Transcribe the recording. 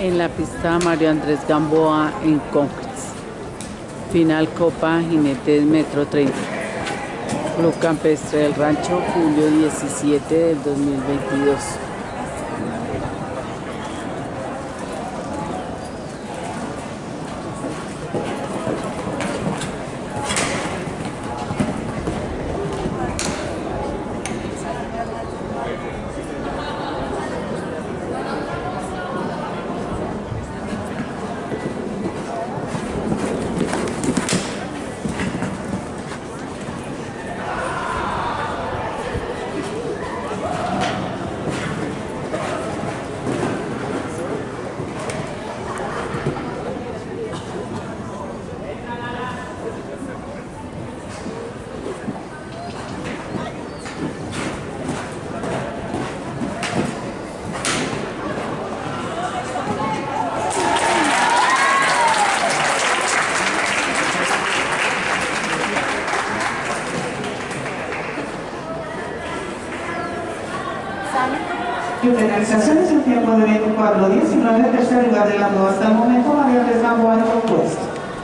en la pista Mario Andrés Gamboa en Conquist. Final Copa Jinetes Metro 30. Club Campestre del Rancho, julio 17 del 2022. Y finalización es el tiempo de 24-19, tercer lugar de la hasta el momento, María